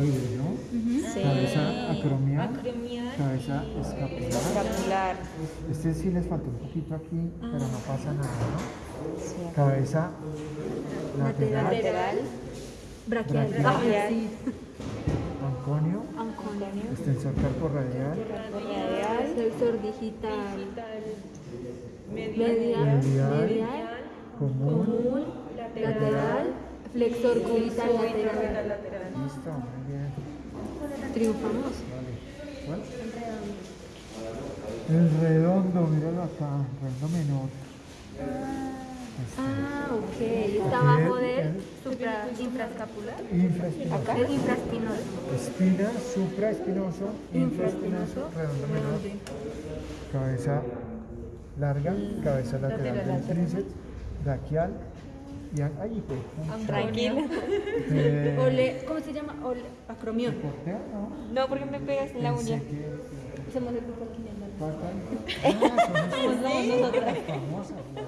deltoides, ¿no? Sí. Cabeza acromial, Acromial. cabeza escapular. Escapular. Este sí les faltó un poquito aquí, pero no pasa nada, ¿no? Sí. Cabeza lateral, Lateral. Braquial. Braquial. Ah, sí. anconio, Anconio. extensor carporradial, Radial. Flexor digital. Media. Medial. Medial. común. Común. Lateral. Flexor cubital lateral. Listo, muy bien. Triunfamos. Vale. ¿Cuál? El redondo, míralo acá, redondo menor. Este, Ah, ok. Está abajo del supra, infraescapular. infraespinoso. El infraespinoso. Espina, supraespinoso, infraespinoso, redondo menor. Cabeza larga, cabeza lateral del tríceps, braquial y an- ay, hijo, pucha. Tranquila. Eh, Ole, ¿Cómo se llama? Ole, acromión. No. No, porque me pegas en la uña. que- Somos el grupo aquí en el Faltan- son esas- las famosas.